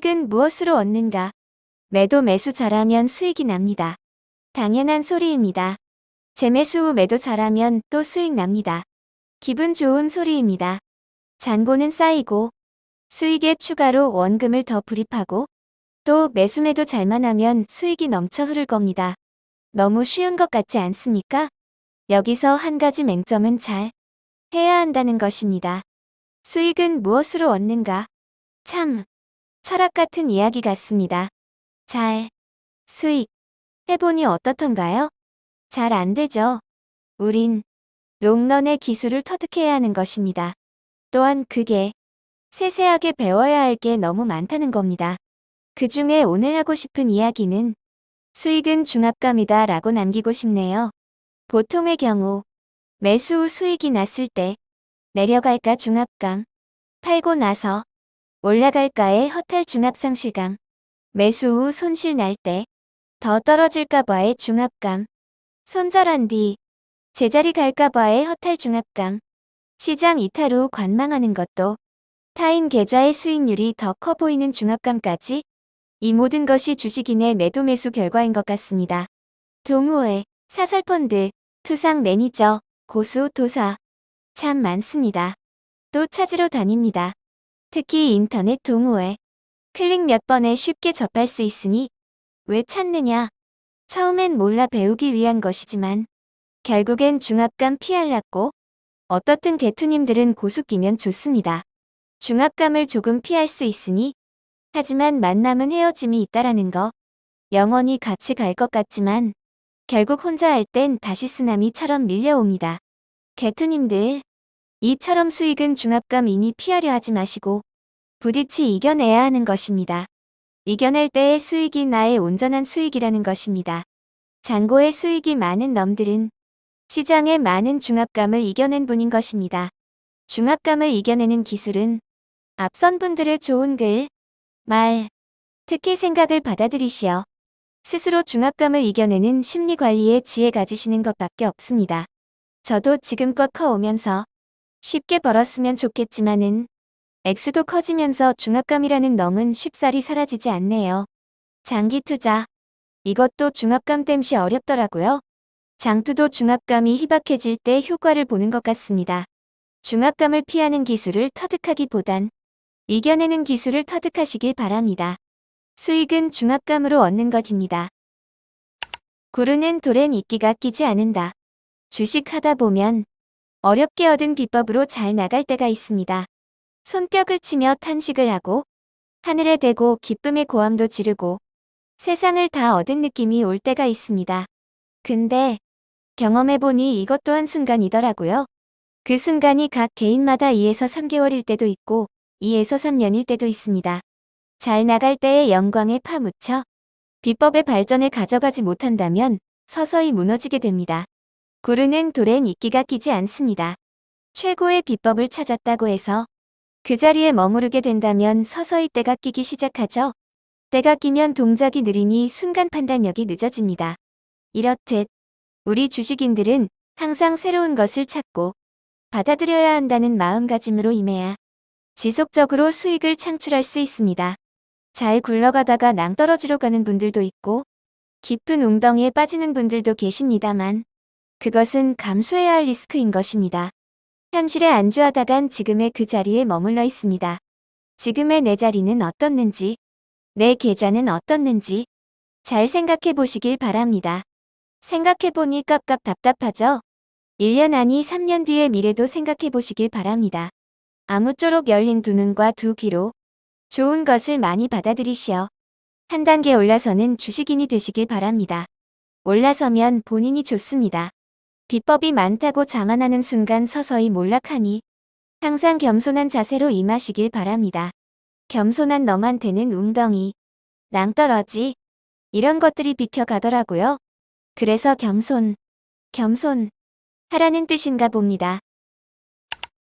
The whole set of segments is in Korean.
수익은 무엇으로 얻는가? 매도 매수 잘하면 수익이 납니다. 당연한 소리입니다. 재매수 후 매도 잘하면 또 수익 납니다. 기분 좋은 소리입니다. 잔고는 쌓이고 수익에 추가로 원금을 더 불입하고 또 매수 매도 잘만 하면 수익이 넘쳐 흐를 겁니다. 너무 쉬운 것 같지 않습니까? 여기서 한 가지 맹점은 잘 해야 한다는 것입니다. 수익은 무엇으로 얻는가? 참, 철학 같은 이야기 같습니다. 잘, 수익, 해보니 어떻던가요? 잘 안 되죠. 우린 롱런의 기술을 터득해야 하는 것입니다. 또한 그게 세세하게 배워야 할 게 너무 많다는 겁니다. 그 중에 오늘 하고 싶은 이야기는 수익은 중압감이다 라고 남기고 싶네요. 보통의 경우 매수 후 수익이 났을 때 내려갈까 중압감, 팔고 나서 올라갈까의 허탈 중압상실감, 매수 후 손실 날 때 더 떨어질까봐의 중압감, 손절한 뒤 제자리 갈까봐의 허탈 중압감, 시장 이탈 후 관망하는 것도 타인 계좌의 수익률이 더 커 보이는 중압감까지 이 모든 것이 주식인의 매도 매수 결과인 것 같습니다. 동호회, 사설펀드, 투상 매니저, 고수, 도사 참 많습니다. 또 찾으러 다닙니다. 특히 인터넷 동호회. 클릭 몇 번에 쉽게 접할 수 있으니 왜 찾느냐. 처음엔 몰라 배우기 위한 것이지만 결국엔 중압감 피할랐고 어떻든 개투님들은 고수 끼면 좋습니다. 중압감을 조금 피할 수 있으니 하지만 만남은 헤어짐이 있다라는 거 영원히 같이 갈 것 같지만 결국 혼자 할 땐 다시 쓰나미처럼 밀려옵니다. 개투님들 이처럼 수익은 중압감이니 피하려 하지 마시고 부딪히 이겨내야 하는 것입니다. 이겨낼 때의 수익이 나의 온전한 수익이라는 것입니다. 잔고의 수익이 많은 놈들은 시장의 많은 중압감을 이겨낸 분인 것입니다. 중압감을 이겨내는 기술은 앞선 분들의 좋은 글, 말, 특히 생각을 받아들이시어 스스로 중압감을 이겨내는 심리관리의 지혜 가지시는 것밖에 없습니다. 저도 지금껏 커오면서 쉽게 벌었으면 좋겠지만은 액수도 커지면서 중압감이라는 놈은 쉽사리 사라지지 않네요. 장기 투자. 이것도 중압감 땜시 어렵더라고요. 장투도 중압감이 희박해질 때 효과를 보는 것 같습니다. 중압감을 피하는 기술을 터득하기보단 이겨내는 기술을 터득하시길 바랍니다. 수익은 중압감으로 얻는 것입니다. 구르는 돌엔 이끼가 끼지 않는다. 주식 하다 보면 어렵게 얻은 비법으로 잘 나갈 때가 있습니다. 손뼉을 치며 탄식을 하고 하늘에 대고 기쁨의 고함도 지르고 세상을 다 얻은 느낌이 올 때가 있습니다. 근데 경험해보니 이것도 한순간이더라고요. 그 순간이 각 개인마다 2에서 3개월일 때도 있고 2에서 3년일 때도 있습니다. 잘 나갈 때의 영광에 파묻혀 비법의 발전을 가져가지 못한다면 서서히 무너지게 됩니다. 구르는 돌엔 이끼가 끼지 않습니다. 최고의 비법을 찾았다고 해서 그 자리에 머무르게 된다면 서서히 때가 끼기 시작하죠. 때가 끼면 동작이 느리니 순간 판단력이 늦어집니다. 이렇듯 우리 주식인들은 항상 새로운 것을 찾고 받아들여야 한다는 마음가짐으로 임해야 지속적으로 수익을 창출할 수 있습니다. 잘 굴러가다가 낭떠러지로 가는 분들도 있고 깊은 웅덩이에 빠지는 분들도 계십니다만 그것은 감수해야 할 리스크인 것입니다. 현실에 안주하다간 지금의 그 자리에 머물러 있습니다. 지금의 내 자리는 어떻는지, 내 계좌는 어떻는지 잘 생각해 보시길 바랍니다. 생각해 보니 깝깝 답답하죠? 1년 아니 3년 뒤의 미래도 생각해 보시길 바랍니다. 아무쪼록 열린 두 눈과 두 귀로 좋은 것을 많이 받아들이시어 한 단계 올라서는 주식인이 되시길 바랍니다. 올라서면 본인이 좋습니다. 비법이 많다고 자만하는 순간 서서히 몰락하니 항상 겸손한 자세로 임하시길 바랍니다. 겸손한 너한테는 웅덩이, 낭떠러지 이런 것들이 비켜가더라고요. 그래서 겸손, 겸손 하라는 뜻인가 봅니다.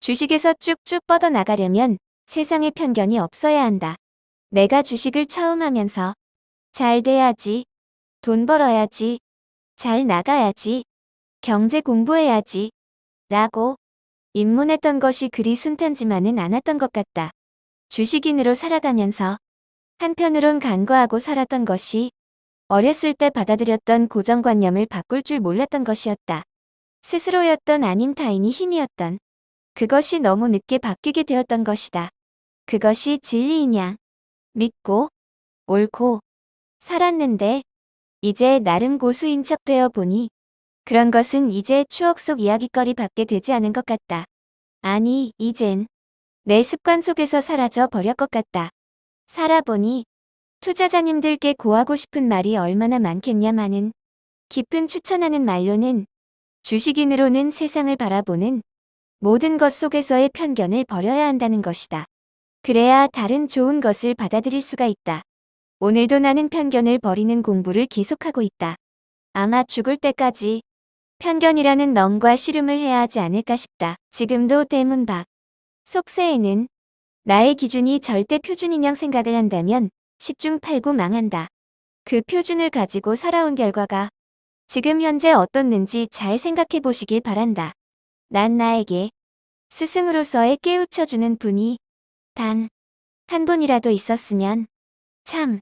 주식에서 쭉쭉 뻗어나가려면 세상에 편견이 없어야 한다. 내가 주식을 처음 하면서 잘 돼야지, 돈 벌어야지, 잘 나가야지, 경제 공부해야지 라고 입문했던 것이 그리 순탄지만은 않았던 것 같다. 주식인으로 살아가면서 한편으론 간과하고 살았던 것이 어렸을 때 받아들였던 고정관념을 바꿀 줄 몰랐던 것이었다. 스스로였던 아님 타인이 힘이었던 그것이 너무 늦게 바뀌게 되었던 것이다. 그것이 진리이냐 믿고 옳고 살았는데 이제 나름 고수인 척 되어 보니 그런 것은 이제 추억 속 이야기거리 밖에 되지 않은 것 같다. 아니 이젠 내 습관 속에서 사라져 버릴 것 같다. 살아보니 투자자님들께 고하고 싶은 말이 얼마나 많겠냐마는 깊은 추천하는 말로는 주식인으로는 세상을 바라보는 모든 것 속에서의 편견을 버려야 한다는 것이다. 그래야 다른 좋은 것을 받아들일 수가 있다. 오늘도 나는 편견을 버리는 공부를 계속하고 있다. 아마 죽을 때까지 편견이라는 넌과 씨름을 해야 하지 않을까 싶다. 지금도 대문 밖 속세에는 나의 기준이 절대 표준인형 생각을 한다면 10중 8구 망한다. 그 표준을 가지고 살아온 결과가 지금 현재 어떻는지 잘 생각해 보시길 바란다. 난 나에게 스승으로서의 깨우쳐주는 분이 단 한 분이라도 있었으면 참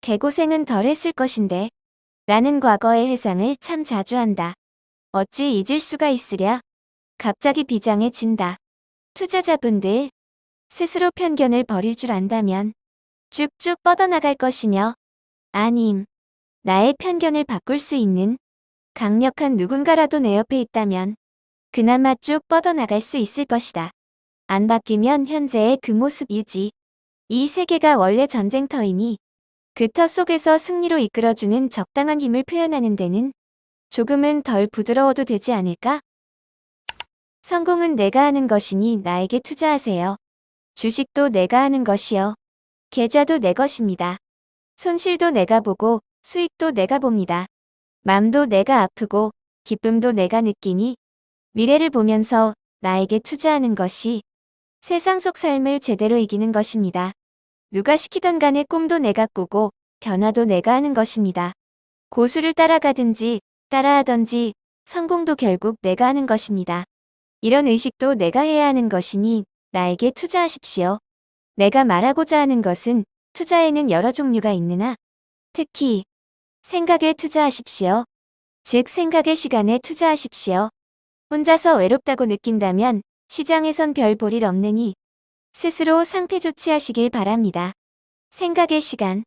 개고생은 덜 했을 것인데 라는 과거의 회상을 참 자주 한다. 어찌 잊을 수가 있으랴. 갑자기 비장해 진다. 투자자분들 스스로 편견을 버릴 줄 안다면 쭉쭉 뻗어나갈 것이며 아님 나의 편견을 바꿀 수 있는 강력한 누군가라도 내 옆에 있다면 그나마 쭉 뻗어나갈 수 있을 것이다. 안 바뀌면 현재의 그 모습 유지. 이 세계가 원래 전쟁터이니 그 터 속에서 승리로 이끌어주는 적당한 힘을 표현하는 데는 조금은 덜 부드러워도 되지 않을까? 성공은 내가 하는 것이니 나에게 투자하세요. 주식도 내가 하는 것이요. 계좌도 내 것입니다. 손실도 내가 보고 수익도 내가 봅니다. 맘도 내가 아프고 기쁨도 내가 느끼니 미래를 보면서 나에게 투자하는 것이 세상 속 삶을 제대로 이기는 것입니다. 누가 시키던 간에 꿈도 내가 꾸고 변화도 내가 하는 것입니다. 고수를 따라가든지 따라하던지 성공도 결국 내가 하는 것입니다. 이런 의식도 내가 해야 하는 것이니 나에게 투자하십시오. 내가 말하고자 하는 것은 투자에는 여러 종류가 있느나 특히 생각에 투자하십시오. 즉 생각의 시간에 투자하십시오. 혼자서 외롭다고 느낀다면 시장에선 별 볼일 없느니 스스로 상태 조치하시길 바랍니다. 생각의 시간.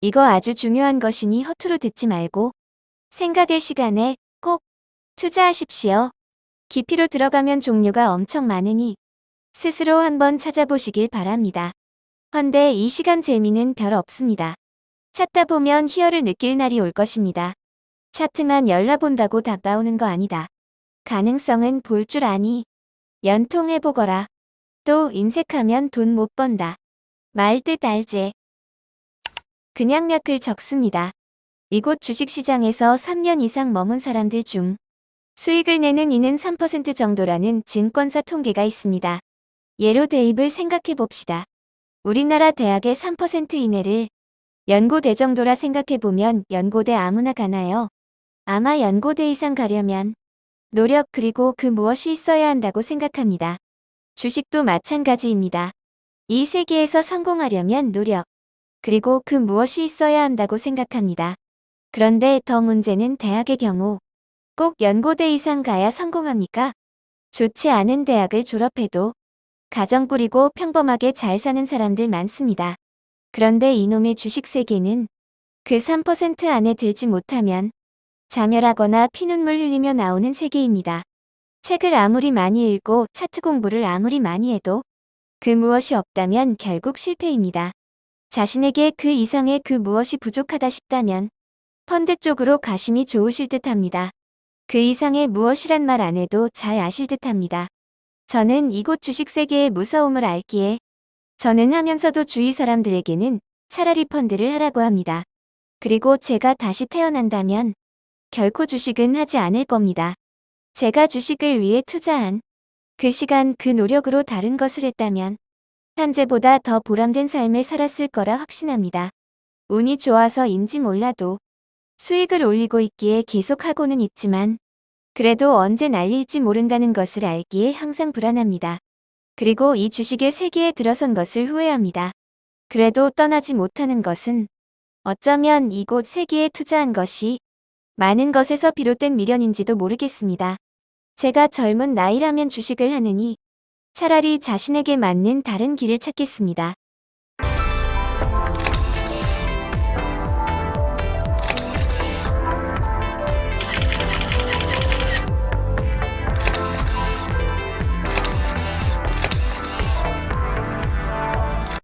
이거 아주 중요한 것이니 허투루 듣지 말고 생각의 시간에 꼭 투자하십시오. 깊이로 들어가면 종류가 엄청 많으니 스스로 한번 찾아보시길 바랍니다. 헌데 이 시간 재미는 별 없습니다. 찾다 보면 희열을 느낄 날이 올 것입니다. 차트만 열라본다고 답 나오는 거 아니다. 가능성은 볼 줄 아니. 연통해보거라. 또 인색하면 돈 못 번다. 말뜻 알제. 그냥 몇 글 적습니다. 이곳 주식시장에서 3년 이상 머문 사람들 중 수익을 내는 이는 3% 정도라는 증권사 통계가 있습니다. 예로 대입을 생각해 봅시다. 우리나라 대학의 3% 이내를 연고대 정도라 생각해 보면 연고대 아무나 가나요? 아마 연고대 이상 가려면 노력 그리고 그 무엇이 있어야 한다고 생각합니다. 주식도 마찬가지입니다. 이 세계에서 성공하려면 노력, 그리고 그 무엇이 있어야 한다고 생각합니다. 그런데 더 문제는 대학의 경우 꼭 연고대 이상 가야 성공합니까? 좋지 않은 대학을 졸업해도 가정 꾸리고 평범하게 잘 사는 사람들 많습니다. 그런데 이놈의 주식 세계는 그 3% 안에 들지 못하면 자멸하거나 피눈물 흘리며 나오는 세계입니다. 책을 아무리 많이 읽고 차트 공부를 아무리 많이 해도 그 무엇이 없다면 결국 실패입니다. 자신에게 그 이상의 그 무엇이 부족하다 싶다면 펀드 쪽으로 가심이 좋으실 듯 합니다. 그 이상의 무엇이란 말 안 해도 잘 아실 듯 합니다. 저는 이곳 주식 세계의 무서움을 알기에 저는 하면서도 주위 사람들에게는 차라리 펀드를 하라고 합니다. 그리고 제가 다시 태어난다면 결코 주식은 하지 않을 겁니다. 제가 주식을 위해 투자한 그 시간 그 노력으로 다른 것을 했다면 현재보다 더 보람된 삶을 살았을 거라 확신합니다. 운이 좋아서인지 몰라도 수익을 올리고 있기에 계속하고는 있지만 그래도 언제 날릴지 모른다는 것을 알기에 항상 불안합니다. 그리고 이 주식의 세계에 들어선 것을 후회합니다. 그래도 떠나지 못하는 것은 어쩌면 이곳 세계에 투자한 것이 많은 것에서 비롯된 미련인지도 모르겠습니다. 제가 젊은 나이라면 주식을 하느니 차라리 자신에게 맞는 다른 길을 찾겠습니다.